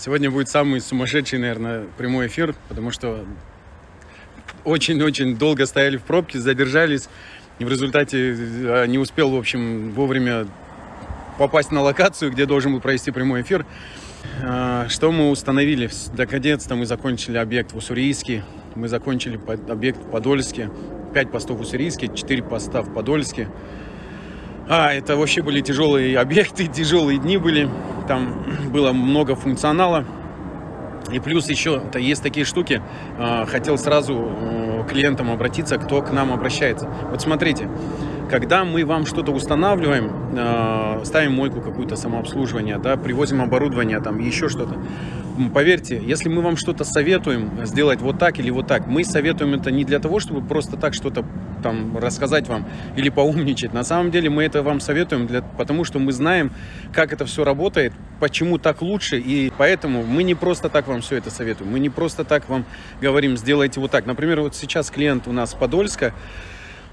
Сегодня будет самый сумасшедший, наверное, прямой эфир, потому что очень-очень долго стояли в пробке, задержались. И в результате э, не успел, в общем, вовремя попасть на локацию, где должен был провести прямой эфир. А, что мы установили? Наконец-то мы закончили объект в Уссурийске, мы закончили объект в Подольске, 5 постов в Уссурийске, 4 поста в Подольске. А, это вообще были тяжелые объекты, тяжелые дни были. Там было много функционала. И плюс еще -то есть такие штуки. А, хотел сразу э, клиентам обратиться, кто к нам обращается. Вот смотрите, когда мы вам что-то устанавливаем, э, ставим мойку какую-то самообслуживание, да, привозим оборудование, там еще что-то, поверьте, если мы вам что-то советуем сделать вот так или вот так, мы советуем это не для того, чтобы просто так что-то там рассказать вам или поумничать. На самом деле мы это вам советуем, для, потому что мы знаем, как это все работает, почему так лучше, и поэтому мы не просто так вам все это советуем, мы не просто так вам говорим, сделайте вот так. Например, вот сейчас клиент у нас Подольска,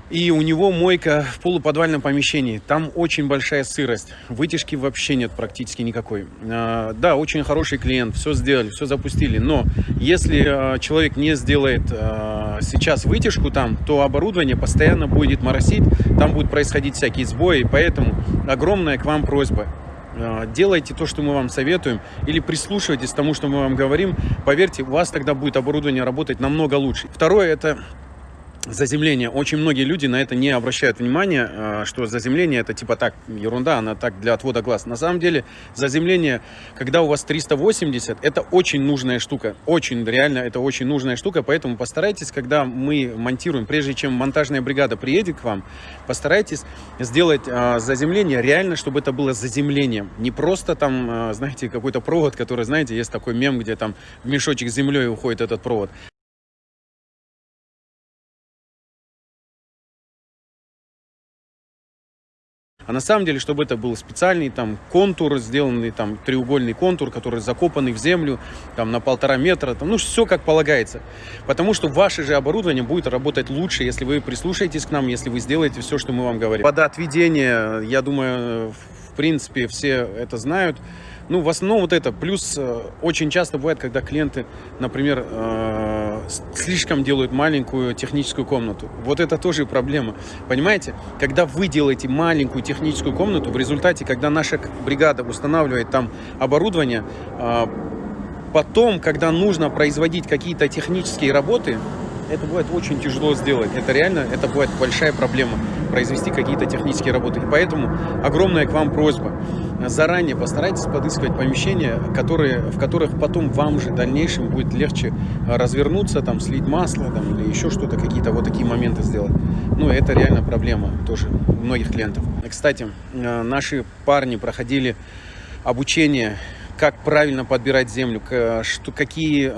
и у него мойка в полуподвальном помещении. Там очень большая сырость. Вытяжки вообще нет практически никакой. А, да, очень хороший клиент. Все сделали, все запустили. Но если а, человек не сделает а, сейчас вытяжку там, то оборудование постоянно будет моросить. Там будут происходить всякие сбои. Поэтому огромная к вам просьба делайте то, что мы вам советуем, или прислушивайтесь к тому, что мы вам говорим. Поверьте, у вас тогда будет оборудование работать намного лучше. Второе, это заземление. Очень многие люди на это не обращают внимания, а, что заземление это типа так, ерунда, она так для отвода глаз. На самом деле заземление, когда у вас 380, это очень нужная штука. Очень, реально, это очень нужная штука, поэтому постарайтесь, когда мы монтируем, прежде чем монтажная бригада приедет к вам, постарайтесь сделать э, заземление реально, чтобы это было заземлением. Не просто там, э, знаете, какой-то провод, который, знаете, есть такой мем, где там в мешочек с землей уходит этот провод. А на самом деле, чтобы это был специальный там контур, сделанный там треугольный контур, который закопанный в землю там на полтора метра, там, ну все как полагается. Потому что ваше же оборудование будет работать лучше, если вы прислушаетесь к нам, если вы сделаете все, что мы вам говорим. Водоотведение, я думаю, в принципе, все это знают. Ну, в основном вот это. Плюс э, очень часто бывает, когда клиенты, например, э, слишком делают маленькую техническую комнату. Вот это тоже проблема. Понимаете? Когда вы делаете маленькую техническую комнату, в результате, когда наша бригада устанавливает там оборудование, э, потом, когда нужно производить какие-то технические работы, это бывает очень тяжело сделать. Это реально, это бывает большая проблема, произвести какие-то технические работы. И поэтому огромная к вам просьба. Заранее постарайтесь подыскивать помещения, которые, в которых потом вам же в дальнейшем будет легче развернуться, там, слить масло там, или еще что-то, какие-то вот такие моменты сделать. Ну, это реально проблема тоже многих клиентов. Кстати, э, наши парни проходили обучение, как правильно подбирать землю, что, какие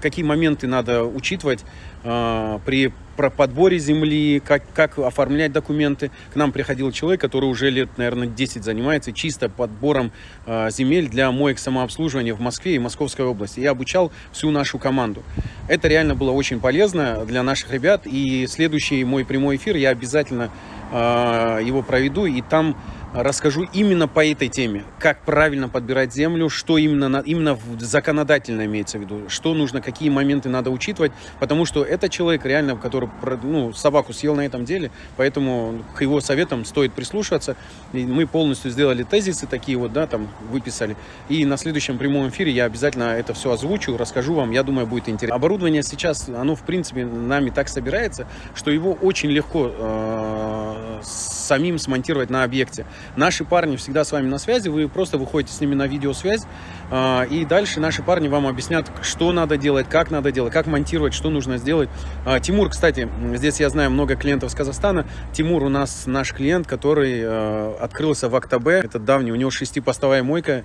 какие моменты надо учитывать э, при подборе земли, как, как оформлять документы. К нам приходил человек, который уже лет, наверное, 10 занимается чисто подбором э, земель для моек самообслуживания в Москве и Московской области. И обучал всю нашу команду. Это реально было очень полезно для наших ребят. И следующий мой прямой эфир я обязательно э, его проведу. И там расскажу именно по этой теме. Как правильно подбирать землю, что именно, именно законодательно имеется в виду, что нужно, какие моменты надо учитывать, потому что это человек реально, который ну, собаку съел на этом деле, поэтому к его советам стоит прислушиваться. И мы полностью сделали тезисы такие вот, да, там выписали. И на следующем прямом эфире я обязательно это все озвучу, расскажу вам, я думаю, будет интересно. Оборудование сейчас, оно в принципе нами так собирается, что его очень легко э, самим смонтировать на объекте. Наши парни всегда с вами на связи, вы просто выходите с ними на видеосвязь, э, и дальше наши парни вам объяснят, что надо делать, как надо делать, как монтировать, что нужно сделать. Э, Тимур, кстати, здесь я знаю много клиентов с Казахстана. Тимур у нас наш клиент, который э, открылся в Актабе, это давний, у него шестипостовая мойка.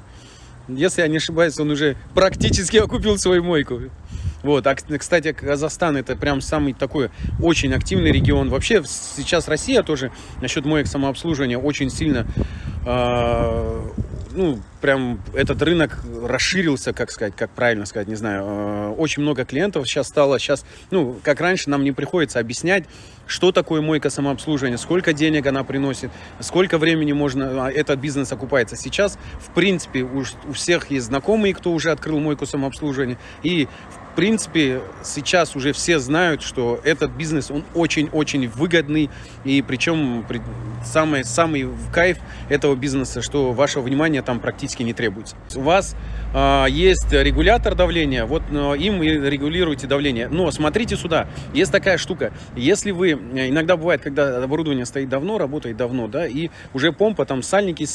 Если я не ошибаюсь, он уже практически окупил свою мойку. Вот, а, кстати, Казахстан это прям самый такой очень активный регион. Вообще сейчас Россия тоже насчет моек самообслуживания очень сильно, э, ну, прям этот рынок расширился, как сказать, как правильно сказать, не знаю. Э, очень много клиентов сейчас стало, сейчас, ну, как раньше нам не приходится объяснять, что такое мойка самообслуживания, сколько денег она приносит, сколько времени можно а, этот бизнес окупается. Сейчас, в принципе, у, у всех есть знакомые, кто уже открыл мойку самообслуживания, и в принципе, сейчас уже все знают, что этот бизнес, он очень-очень выгодный, и причем самый, самый кайф этого бизнеса, что ваше внимание там практически не требуется. У вас есть регулятор давления, вот э, им и регулируете давление. Но смотрите сюда, есть такая штука, если вы, иногда бывает, когда оборудование стоит давно, работает давно, да, и уже помпа, там сальники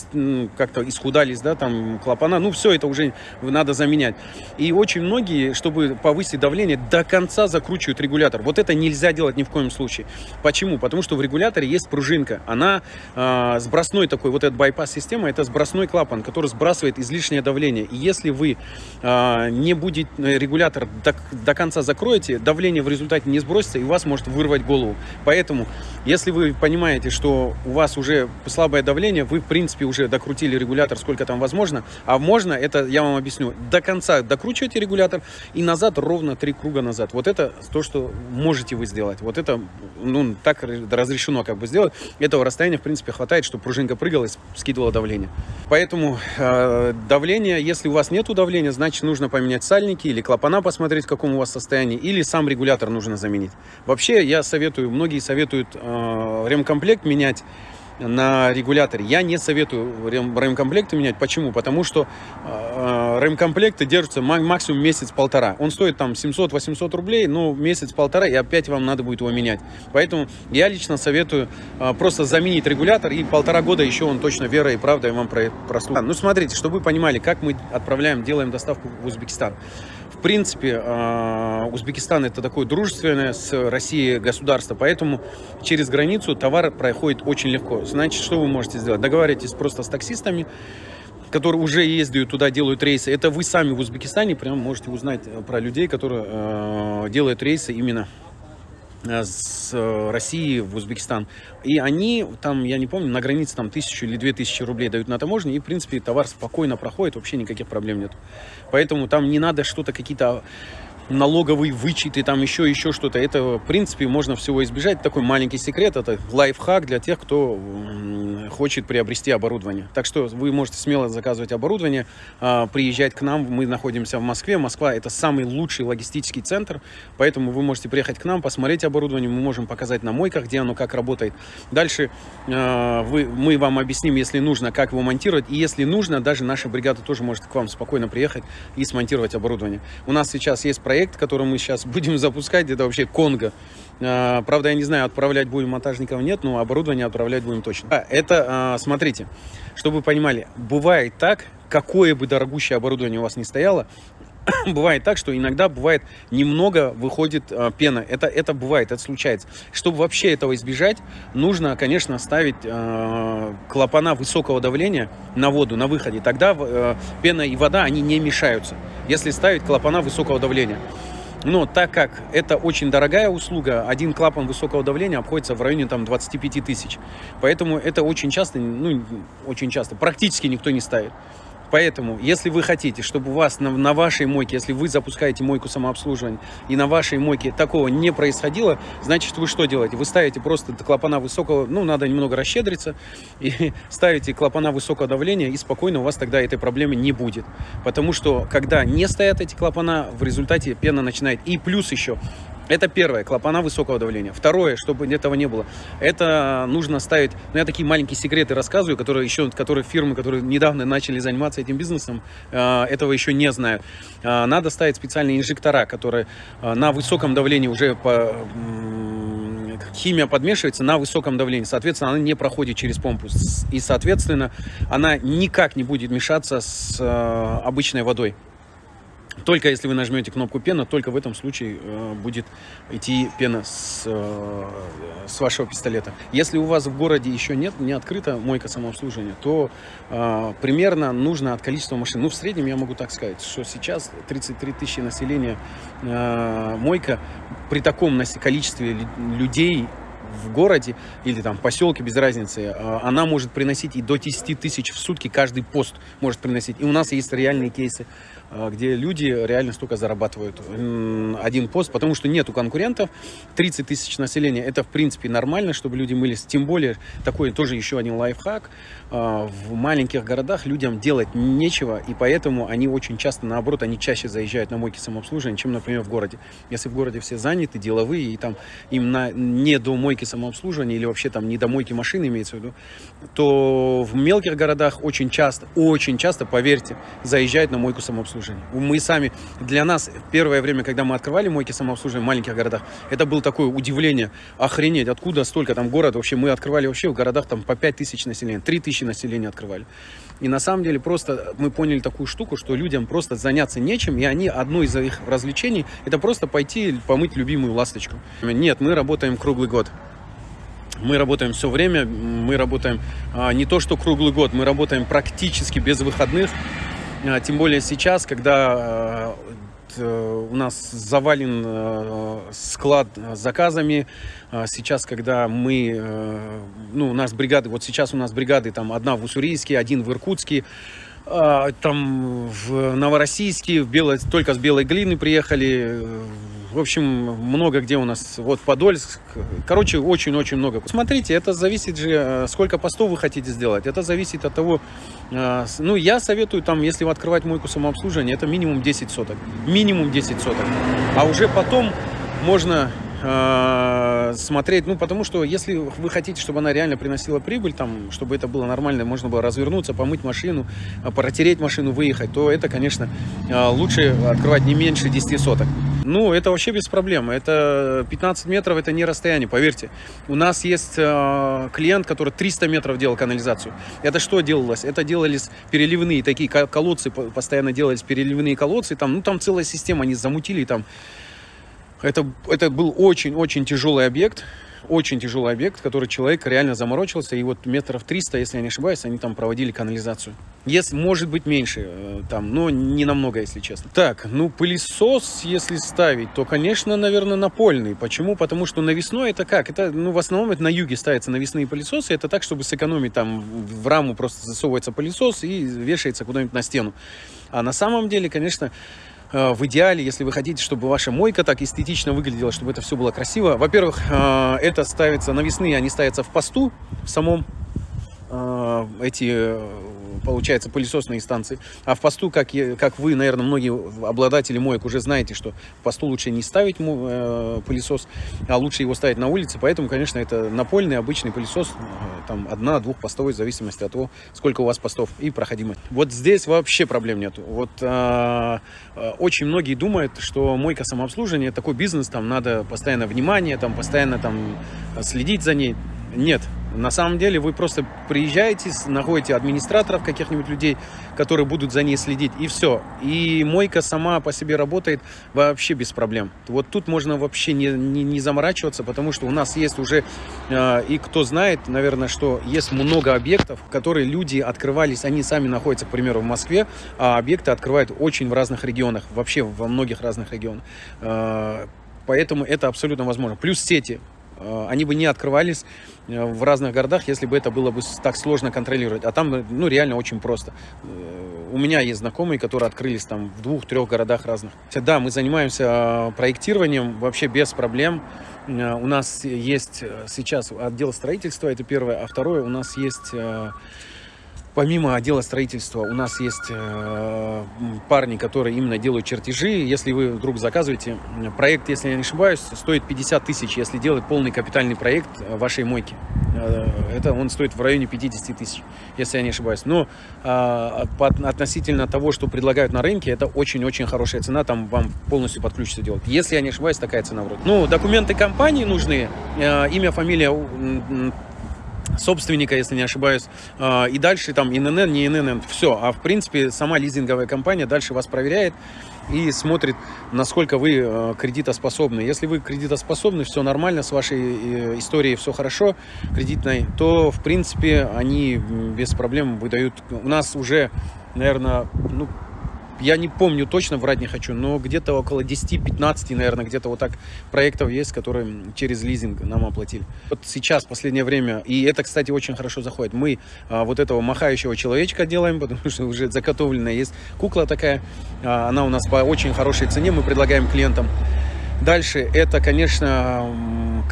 как-то исхудались, да, там клапана, ну все это уже надо заменять. И очень многие, чтобы по повысить давление, до конца закручивают регулятор. Вот это нельзя делать ни в коем случае. Почему? Потому что в регуляторе есть пружинка. Она э, сбросной такой, вот эта байпас-система, это сбросной клапан, который сбрасывает излишнее давление. И если вы э, не будет э, регулятор до, до конца закроете, давление в результате не сбросится, и у вас может вырвать голову. Поэтому, если вы понимаете, что у вас уже слабое давление, вы, в принципе, уже докрутили регулятор сколько там возможно, а можно, это я вам объясню, до конца докручиваете регулятор и назад ровно три круга назад. Вот это то, что можете вы сделать. Вот это, ну, так разрешено как бы сделать. Этого расстояния, в принципе, хватает, чтобы пружинка прыгала и скидывала давление. Поэтому э, давление, если у вас нет давления, значит, нужно поменять сальники или клапана посмотреть, в каком у вас состоянии, или сам регулятор нужно заменить. Вообще, я советую, многие советуют э, ремкомплект менять на регуляторе. Я не советую рем, ремкомплекты менять. Почему? Потому что э, ремкомплекты держатся максимум месяц-полтора. Он стоит там 700-800 рублей, но месяц-полтора, и опять вам надо будет его менять. Поэтому я лично советую э, просто заменить регулятор, и полтора года еще он точно верой и правдой вам прослужит. Ну, смотрите, чтобы вы понимали, как мы отправляем, делаем доставку в Узбекистан принципе, а, Узбекистан это такое дружественное с Россией государство, поэтому через границу товар проходит очень легко. Значит, что вы можете сделать? Договаривайтесь просто с таксистами, которые уже ездят туда, делают рейсы. Это вы сами в Узбекистане прям можете узнать про людей, которые э, делают рейсы именно Э, с э, России в Узбекистан. И они там, я не помню, на границе там тысячу или две тысячи рублей дают на таможне, и, в принципе, товар спокойно проходит, вообще никаких проблем нет. Поэтому там не надо что-то, какие-то налоговый вычет и там еще, еще что-то. Это, в принципе, можно всего избежать. Такой маленький секрет, это лайфхак для тех, кто хочет приобрести оборудование. Так что вы можете смело заказывать оборудование, а, приезжать к нам. Мы находимся в Москве. Москва это самый лучший логистический центр, поэтому вы можете приехать к нам, посмотреть оборудование. Мы можем показать на мойках, где оно как работает. Дальше а, вы, мы вам объясним, если нужно, как его монтировать. И если нужно, даже наша бригада тоже может к вам спокойно приехать и смонтировать оборудование. У нас сейчас есть проект, который мы сейчас будем запускать, это вообще Конго. А, правда, я не знаю, отправлять будем монтажников нет, но оборудование отправлять будем точно. Это, а, смотрите, чтобы вы понимали, бывает так, какое бы дорогущее оборудование у вас не стояло, бывает так, что иногда бывает немного выходит э, пена. Это, это бывает, это случается. Чтобы вообще этого избежать, нужно, конечно, ставить э, клапана высокого давления на воду, на выходе. Тогда э, пена и вода, они не мешаются, если ставить клапана высокого давления. Но так как это очень дорогая услуга, один клапан высокого давления обходится в районе там 25 тысяч. Поэтому это очень часто, ну, очень часто, практически никто не ставит. Поэтому, если вы хотите, чтобы у вас на, на вашей мойке, если вы запускаете мойку самообслуживания, и на вашей мойке такого не происходило, значит, вы что делаете? Вы ставите просто клапана высокого, ну, надо немного расщедриться, и ставите клапана высокого давления, и спокойно у вас тогда этой проблемы не будет. Потому что, когда не стоят эти клапана, в результате пена начинает. И плюс еще, это первое, клапана высокого давления. Второе, чтобы этого не было, это нужно ставить, ну я такие маленькие секреты рассказываю, которые еще, которые фирмы, которые недавно начали заниматься этим бизнесом, э, этого еще не знают. Э, надо ставить специальные инжектора, которые э, на высоком давлении уже по, химия подмешивается на высоком давлении. Соответственно, она не проходит через помпу. И, соответственно, она никак не будет мешаться с обычной водой. Только если вы нажмете кнопку пена, только в этом случае э, будет идти пена с, э, с вашего пистолета. Если у вас в городе еще нет, не открыта мойка самообслуживания, то э, примерно нужно от количества машин. Ну, в среднем я могу так сказать, что сейчас 33 тысячи населения э, мойка при таком количестве людей в городе или там поселке, без разницы, она может приносить и до 10 тысяч в сутки каждый пост может приносить. И у нас есть реальные кейсы, где люди реально столько зарабатывают один пост, потому что нету конкурентов, 30 тысяч населения, это в принципе нормально, чтобы люди мылись, тем более такой тоже еще один лайфхак, в маленьких городах людям делать нечего, и поэтому они очень часто, наоборот, они чаще заезжают на мойки самообслуживания, чем, например, в городе. Если в городе все заняты, деловые, и там им на, не до мойки самообслуживания или вообще там не до мойки машины имеется в виду, то в мелких городах очень часто, очень часто, поверьте, заезжают на мойку самообслуживания. Мы сами, для нас, первое время, когда мы открывали мойки самообслуживания в маленьких городах, это было такое удивление, охренеть, откуда столько там город, вообще мы открывали вообще в городах там по 5 тысяч населения, 3 тысячи населения открывали. И на самом деле просто мы поняли такую штуку, что людям просто заняться нечем, и они, одно из их развлечений, это просто пойти помыть любимую ласточку. Нет, мы работаем круглый год. Мы работаем все время, мы работаем а, не то что круглый год, мы работаем практически без выходных. А, тем более сейчас, когда Э, у нас завален э, склад заказами. А сейчас, когда мы, ну, у нас бригады, вот сейчас у нас бригады, там, одна в Уссурийске, один в Иркутске, а, там в Новороссийске, в Бело... только с белой глины приехали, в общем, много где у нас, вот Подольск, короче, очень-очень много. Смотрите, это зависит же, э, сколько постов вы хотите сделать, это зависит от того, э, ну, я советую, там, если вы открывать мойку самообслуживания, это минимум 10 соток, минимум 10 соток, а уже потом можно э, смотреть, ну, потому что если вы хотите, чтобы она реально приносила прибыль, там, чтобы это было нормально, можно было развернуться, помыть машину, протереть машину, выехать, то это, конечно, лучше открывать не меньше 10 соток. Ну, это вообще без проблем. Это 15 метров, это не расстояние, поверьте. У нас есть э, клиент, который 300 метров делал канализацию. Это что делалось? Это делались переливные такие колодцы, постоянно делались переливные колодцы. Там, ну, там целая система, они замутили там. Это, это был очень-очень тяжелый объект очень тяжелый объект, который человек реально заморочился, и вот метров 300, если я не ошибаюсь, они там проводили канализацию. Если, может быть, меньше э, там, но не намного, если честно. Так, ну, пылесос, если ставить, то, конечно, наверное, напольный. Почему? Потому что навесной это как? Это, ну, в основном это на юге ставятся навесные пылесосы. Это так, чтобы сэкономить там в раму просто засовывается пылесос и вешается куда-нибудь на стену. А на самом деле, конечно, в идеале, если вы хотите, чтобы ваша мойка так эстетично выглядела, чтобы это все было красиво, во-первых, э, это ставится навесные, они ставятся в посту в самом э, эти получается, пылесосные станции. А в посту, как, я, как вы, наверное, многие обладатели моек уже знаете, что в посту лучше не ставить э, пылесос, а лучше его ставить на улице. Поэтому, конечно, это напольный обычный пылесос, э, там одна, двухпостовый, в зависимости от того, сколько у вас постов и проходимость. Вот здесь вообще проблем нет. Вот э, э, очень многие думают, что мойка самообслуживания такой бизнес, там надо постоянно внимание, там постоянно там следить за ней. Нет, на самом деле вы просто приезжаете, находите администраторов каких-нибудь людей, которые будут за ней следить, и все. И мойка сама по себе работает вообще без проблем. Вот тут можно вообще не, не, не заморачиваться, потому что у нас есть уже, э, и кто знает, наверное, что есть много объектов, которые люди открывались, они сами находятся, к примеру, в Москве, а объекты открывают очень в разных регионах, вообще во многих разных регионах. Э, поэтому это абсолютно возможно. Плюс сети. Э, они бы не открывались э, в разных городах, если бы это было бы так сложно контролировать. А там, ну, реально очень просто. Э, у меня есть знакомые, которые открылись там в двух-трех городах разных. Да, мы занимаемся проектированием вообще без проблем. У нас есть сейчас отдел строительства, это первое. А второе, у нас есть Помимо отдела строительства у нас есть э, парни, которые именно делают чертежи. Если вы вдруг заказываете проект, если я не ошибаюсь, стоит 50 тысяч, если делать полный капитальный проект э, вашей мойки. Э, это он стоит в районе 50 тысяч, если я не ошибаюсь. Но э, по, относительно того, что предлагают на рынке, это очень-очень хорошая цена, там вам полностью под ключ все делать. Если я не ошибаюсь, такая цена вроде. Ну, документы компании нужны, э, имя, фамилия собственника, если не ошибаюсь, а, и дальше там ИНН, не ИНН, все. А в принципе сама лизинговая компания дальше вас проверяет и смотрит, насколько вы а, кредитоспособны. Если вы кредитоспособны, все нормально, с вашей э, историей все хорошо, кредитной, то в принципе они без проблем выдают. У нас уже, наверное, ну, я не помню точно, врать не хочу, но где-то около 10-15, наверное, где-то вот так проектов есть, которые через лизинг нам оплатили. Вот сейчас, последнее время, и это, кстати, очень хорошо заходит, мы а, вот этого махающего человечка делаем, потому что уже заготовленная есть кукла такая, а, она у нас по очень хорошей цене, мы предлагаем клиентам. Дальше это, конечно,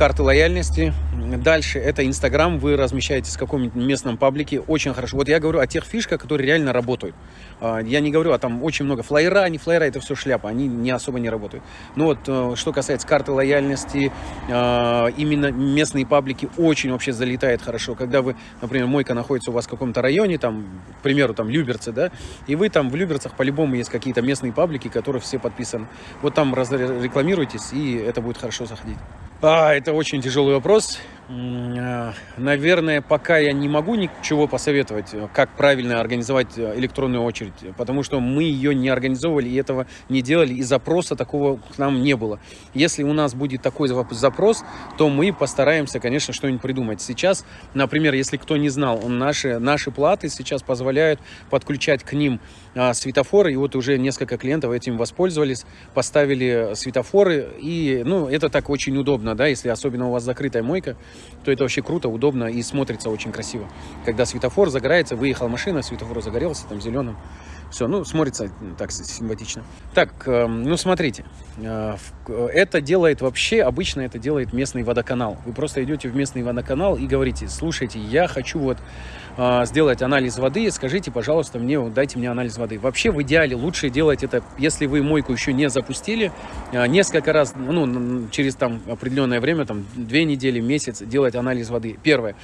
карты лояльности, Дальше это Инстаграм, вы размещаете в каком-нибудь местном паблике, очень хорошо. Вот я говорю о тех фишках, которые реально работают. А, я не говорю, а там очень много флайера, не флайера, это все шляпа, они не особо не работают. Но вот э, что касается карты лояльности, а, именно местные паблики очень вообще залетает хорошо. Когда вы, например, мойка находится у вас в каком-то районе, там, к примеру, там Люберцы, да, и вы там в Люберцах по-любому есть какие-то местные паблики, которые все подписаны. Вот там рекламируйтесь, и это будет хорошо заходить. А, это очень тяжелый вопрос. А, наверное, пока я не могу ничего посоветовать, как правильно организовать электронную очередь, потому что мы ее не организовывали и этого не делали, и запроса такого к нам не было. Если у нас будет такой запрос, то мы постараемся, конечно, что-нибудь придумать. Сейчас, например, если кто не знал, наши, наши платы сейчас позволяют подключать к ним а, светофоры, и вот уже несколько клиентов этим воспользовались, поставили светофоры, и, ну, это так очень удобно, да, если особенно у вас закрытая мойка, то это вообще круто, удобно и смотрится очень красиво. Когда светофор загорается, выехала машина, светофор загорелся, там, зеленым, все, ну, смотрится так симпатично. Так, эм, ну, смотрите, э, это делает вообще, обычно это делает местный водоканал. Вы просто идете в местный водоканал и говорите, слушайте, я хочу вот сделать анализ воды, скажите, пожалуйста, мне, дайте мне анализ воды. Вообще, в идеале лучше делать это, если вы мойку еще не запустили, э, несколько раз, ну, через там определенное время, там, две недели, месяц, делать анализ воды. Первое.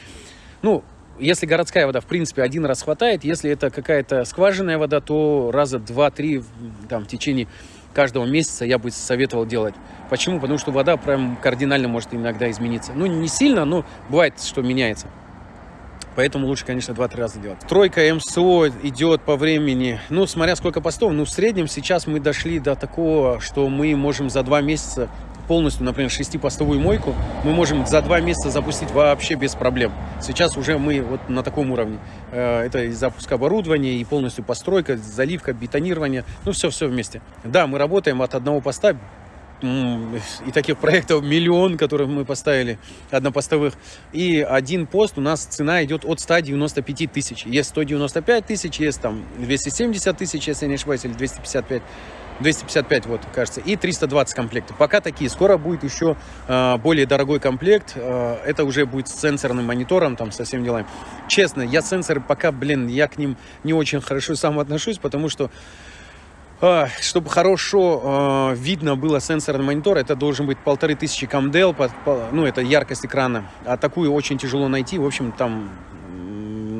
Ну, если городская вода, в принципе, один раз хватает. Если это какая-то скважинная вода, то раза два-три там, в течение каждого месяца я бы советовал делать. Почему? Потому что вода прям кардинально может иногда измениться. Ну, не сильно, но бывает, что меняется. Поэтому лучше, конечно, 2-3 раза делать. Тройка МСО идет по времени, ну, смотря сколько постов, ну, в среднем сейчас мы дошли до такого, что мы можем за 2 месяца полностью, например, шестипостовую мойку мы можем за два месяца запустить вообще без проблем. Сейчас уже мы вот на таком уровне. Э, это и запуск оборудования, и полностью постройка, заливка, бетонирование, ну все-все вместе. Да, мы работаем от одного поста и таких проектов миллион, которые мы поставили, однопостовых. И один пост у нас цена идет от 195 тысяч. Есть 195 тысяч, есть там 270 тысяч, если не ошибаюсь, или 255 255, вот, кажется, и 320 комплектов. Пока такие. Скоро будет еще э, более дорогой комплект. Э, это уже будет с сенсорным монитором, там, со всеми делами. Честно, я сенсоры пока, блин, я к ним не очень хорошо сам отношусь, потому что чтобы хорошо э, видно было сенсорный монитор, это должен быть полторы тысячи камдел, ну, это яркость экрана. А такую очень тяжело найти. В общем, там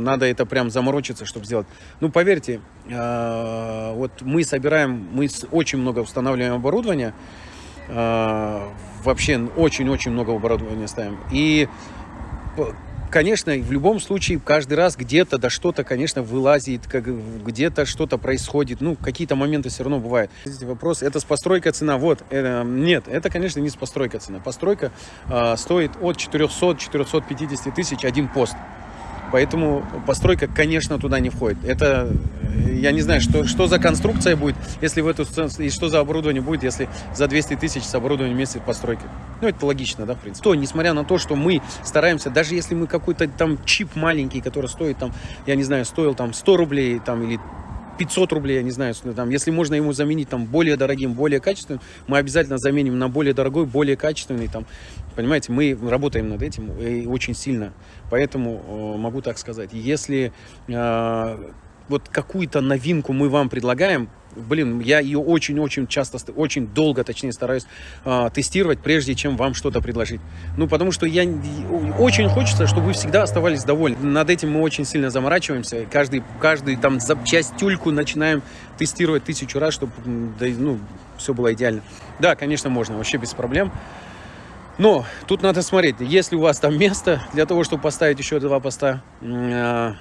надо это прям заморочиться, чтобы сделать. Ну, поверьте, э, вот мы собираем, мы очень много устанавливаем оборудования, вообще очень-очень много оборудования ставим. И конечно, в любом случае, каждый раз где-то да что-то, конечно, вылазит, как, где-то что-то происходит. Ну, какие-то моменты все равно бывают. Вопрос, это с постройкой цена? Вот, это, нет, это, конечно, не с постройкой цена. Постройка э, стоит от 400-450 тысяч один пост. Поэтому постройка, конечно, туда не входит. Это, э, я не знаю, что, что за конструкция будет, если в эту и что за оборудование будет, если за 200 тысяч с оборудованием вместе постройки. Ну, это логично, да, в принципе. То, несмотря на то, что мы стараемся, даже если мы какой-то там чип маленький, который стоит там, я не знаю, стоил там 100 рублей там или 500 рублей, я не знаю, там, если можно ему заменить там более дорогим, более качественным, мы обязательно заменим на более дорогой, более качественный, там, понимаете, мы работаем над этим и очень сильно, поэтому э, могу так сказать, если э, вот какую-то новинку мы вам предлагаем, блин, я ее очень-очень часто, очень долго, точнее, стараюсь э, тестировать, прежде чем вам что-то предложить. Ну, потому что я очень хочется, чтобы вы всегда оставались довольны. Над этим мы очень сильно заморачиваемся. Каждый, каждый там запчастюльку начинаем тестировать тысячу раз, чтобы, да, ну, все было идеально. Да, конечно, можно, вообще без проблем. Но тут надо смотреть, если у вас там место для того, чтобы поставить еще два поста, э,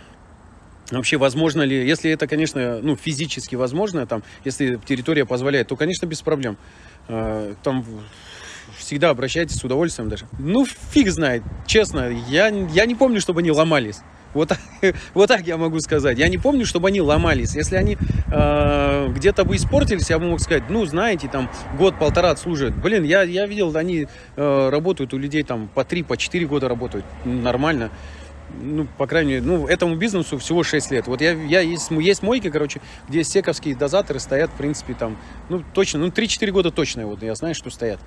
Вообще, возможно ли, если это, конечно, ну, физически возможно, там, если территория позволяет, то, конечно, без проблем. А, там всегда обращайтесь с удовольствием даже. Ну, фиг знает, честно, я, я не помню, чтобы они ломались. Вот, вот так я могу сказать. Я не помню, чтобы они ломались. Если они э, где-то бы испортились, я бы мог сказать, ну, знаете, там год-полтора отслуживают. Блин, я, я видел, они э, работают у людей там по 3, по 4 года работают. Нормально. Ну, по крайней мере, ну, этому бизнесу всего 6 лет. Вот я, я есть, есть мойки, короче, где сековские дозаторы стоят, в принципе, там, ну, точно, ну, 3-4 года точно, вот, я знаю, что стоят.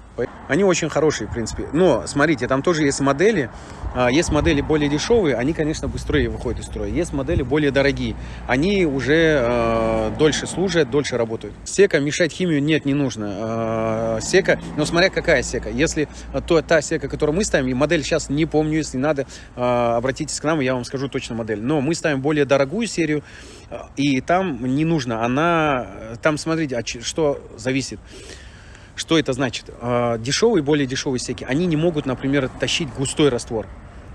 Они очень хорошие, в принципе. Но, смотрите, там тоже есть модели, а, есть модели более дешевые, они, конечно, быстрее выходят из строя. Есть модели более дорогие, они уже э, дольше служат, дольше работают. Сека мешать химию нет, не нужно. Э, сека, но смотря какая сека. Если то, та сека, которую мы ставим, и модель сейчас не помню, если надо, э, обратитесь к нам, я вам скажу точно модель. Но мы ставим более дорогую серию, э, и там не нужно. Она, там, смотрите, от ч- что зависит. Что это значит? Э, Дешевые, более дешевые секи, они не могут, например, тащить густой раствор.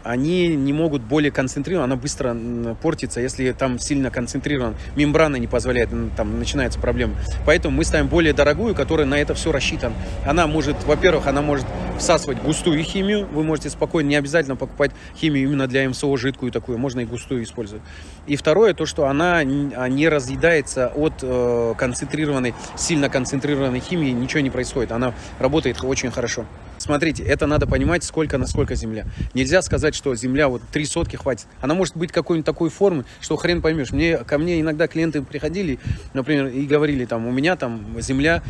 Они не могут более концентрирован, она быстро портится, если там сильно концентрирован. Мембрана не позволяет, там начинаются проблемы. Поэтому мы ставим более дорогую, которая на это все рассчитана. Она может, во-первых, она может всасывать густую химию. Вы можете спокойно, не обязательно покупать химию именно для МСО жидкую такую, можно и густую использовать. И второе, то, что она а, не разъедается от э, концентрированной, сильно концентрированной химии, ничего не происходит. Она работает очень хорошо. Смотрите, это надо понимать, сколько насколько земля. Нельзя сказать, что земля вот три сотки хватит. Она может быть какой-нибудь такой формы, что хрен поймешь. Мне, ко мне иногда клиенты приходили, например, и говорили, там, у меня там земля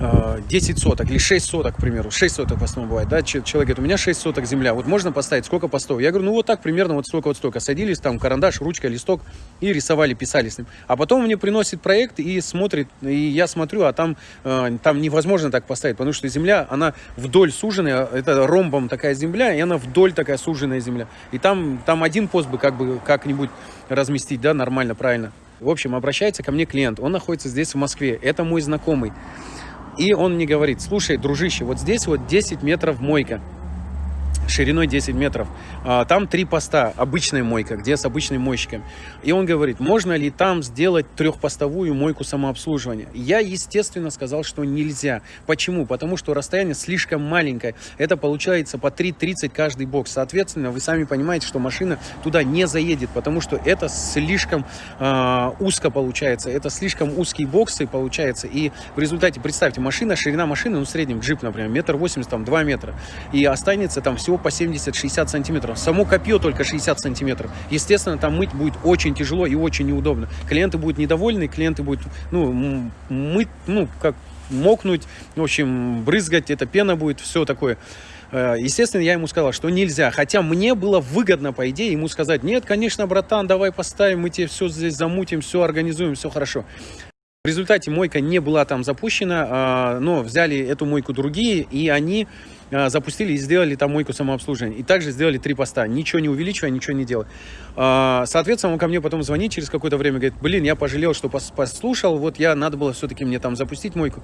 э, 10 соток или 6 соток, к примеру. 6 соток в основном бывает, да, Че- человек говорит, у меня 6 соток земля, вот можно поставить, сколько постов? Я говорю, ну вот так примерно, вот столько, вот столько. Садились, там, карандаш, ручка, листок и рисовали, писали с ним. А потом мне приносит проект и смотрит, и я смотрю, а там, э, там невозможно так поставить, потому что земля, она вдоль суженная, это ромбом такая земля, и она вдоль такая суженная земля. И там, там один пост бы как бы как-нибудь разместить, да, нормально, правильно. В общем, обращается ко мне клиент, он находится здесь, в Москве, это мой знакомый. И он мне говорит, слушай, дружище, вот здесь вот 10 метров мойка, шириной 10 метров. А, Там три поста, обычная мойка, где с обычным мойщиком. И он говорит, можно ли там сделать трехпостовую мойку самообслуживания? Я, естественно, сказал, что нельзя. Почему? Потому что расстояние слишком маленькое. Это получается по 3,30 каждый бокс. Соответственно, вы сами понимаете, что машина туда не заедет, потому что это слишком э, узко получается. Это слишком узкие боксы получается. И в результате, представьте, машина, ширина машины, ну, в среднем джип, например, метр восемьдесят, там, 2 метра. И останется там всего по 70-60 сантиметров. Само копье только 60 сантиметров. Естественно, там мыть будет очень тяжело и очень неудобно. Клиенты будут недовольны, клиенты будут, ну, мыть, ну, как мокнуть, в общем, брызгать, это пена будет, все такое. Э, Естественно, я ему сказал, что нельзя. Хотя мне было выгодно, по идее, ему сказать, нет, конечно, братан, давай поставим, мы тебе все здесь замутим, все организуем, все хорошо. В результате мойка не была там запущена, а, но взяли эту мойку другие, и они запустили и сделали там мойку самообслуживания. И также сделали три поста, ничего не увеличивая, ничего не делая. А, Соответственно, он ко мне потом звонит через какое-то время, говорит, блин, я пожалел, что пос- послушал, вот я, надо было все-таки мне там запустить мойку.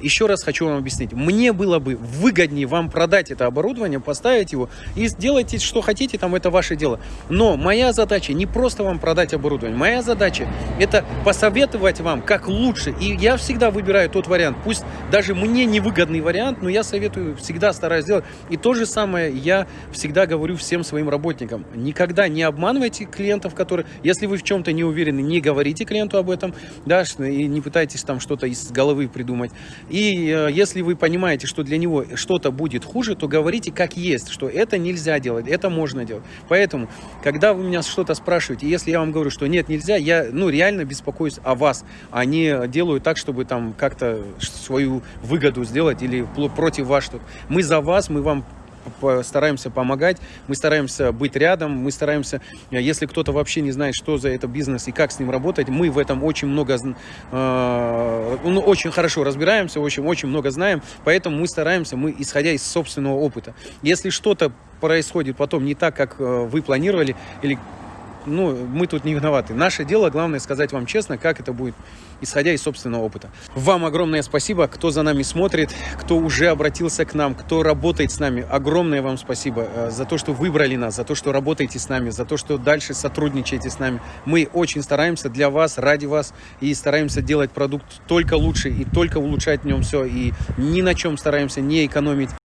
Еще раз хочу вам объяснить. Мне было бы выгоднее вам продать это оборудование, поставить его и сделайте, что хотите, там это ваше дело. Но моя задача не просто вам продать оборудование, моя задача это посоветовать вам, как лучше. И я всегда выбираю тот вариант, пусть даже мне невыгодный вариант, но я советую, всегда стараюсь сделать. И то же самое я всегда говорю всем своим работникам. Никогда не обманывайте клиентов, которые, если вы в чем-то не уверены, не говорите клиенту об этом, да, и не пытайтесь там что-то из головы придумать. И э, если вы понимаете, что для него что-то будет хуже, то говорите как есть, что это нельзя делать, это можно делать. Поэтому, когда вы меня что-то спрашиваете, если я вам говорю, что нет, нельзя, я, ну, реально беспокоюсь о вас, а не делаю так, чтобы там как-то свою выгоду сделать или против вас что-то. Мы за вас, мы вам стараемся помогать, мы стараемся быть рядом, мы стараемся, э, если кто-то вообще не знает, что за это бизнес и как с ним работать, мы в этом очень много, э, ну, очень хорошо разбираемся, очень, очень много знаем, поэтому мы стараемся, мы исходя из собственного опыта. Если что-то происходит потом не так, как э, вы планировали, или ну, мы тут не виноваты. Наше дело, главное, сказать вам честно, как это будет, исходя из собственного опыта. Вам огромное спасибо, кто за нами смотрит, кто уже обратился к нам, кто работает с нами. Огромное вам спасибо э, за то, что выбрали нас, за то, что работаете с нами, за то, что дальше сотрудничаете с нами. Мы очень стараемся для вас, ради вас, и стараемся делать продукт только лучше, и только улучшать в нем все, и ни на чем стараемся не экономить.